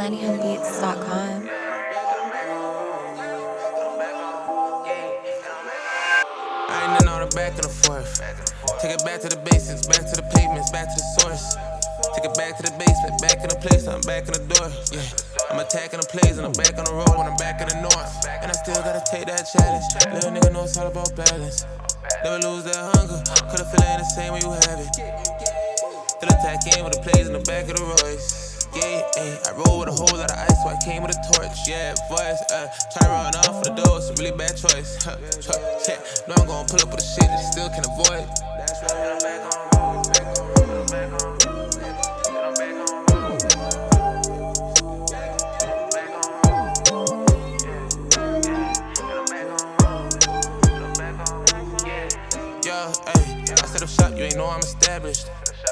I ain't in all the back and the forth. Take it back to the basics, back to the pavements, back to the source. Take it back to the basement, back in the place, I'm back in the door. Yeah, I'm attacking the plays and I'm back on the road when I'm back in the north. And I still gotta take that challenge. Little nigga know it's all about balance. Never lose that hunger, cause the feeling ain't the same when you have it. Still attack in with the plays in the back of the Royce. Ayy, I roll with a whole lot of ice, so I came with a torch. Yeah, voice, uh, try to run off for the door, it's a really bad choice. Huh. Yeah, know I'm gonna pull up with the shit that still can avoid. That's right, I'm back on road, I set up shop, you ain't know I'm established.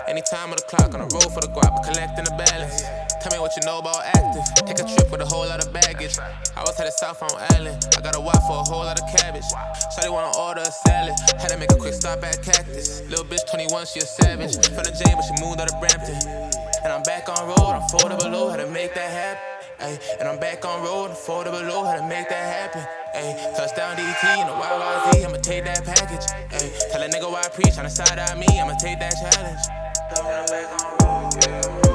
Anytime on the clock on the road for the guap, collecting the balance. Tell me what you know about active. Take a trip with a whole lot of baggage. I was headed south on Island. I got a wife for a whole lot of cabbage. Shawty wanna order a salad. Had to make a quick stop at Cactus. Little bitch 21, she a savage. From the J, but she moved out of Brampton. And I'm back on road, I'm folded below, oh, had to make that happen. Ay, and I'm back on road, I'm folded below, oh, had to make that happen. Ay, touchdown DT in the YYZ, I'ma take that package. Ay, tell a nigga why I preach on the side of me, I'ma take that challenge. Back on road, yeah,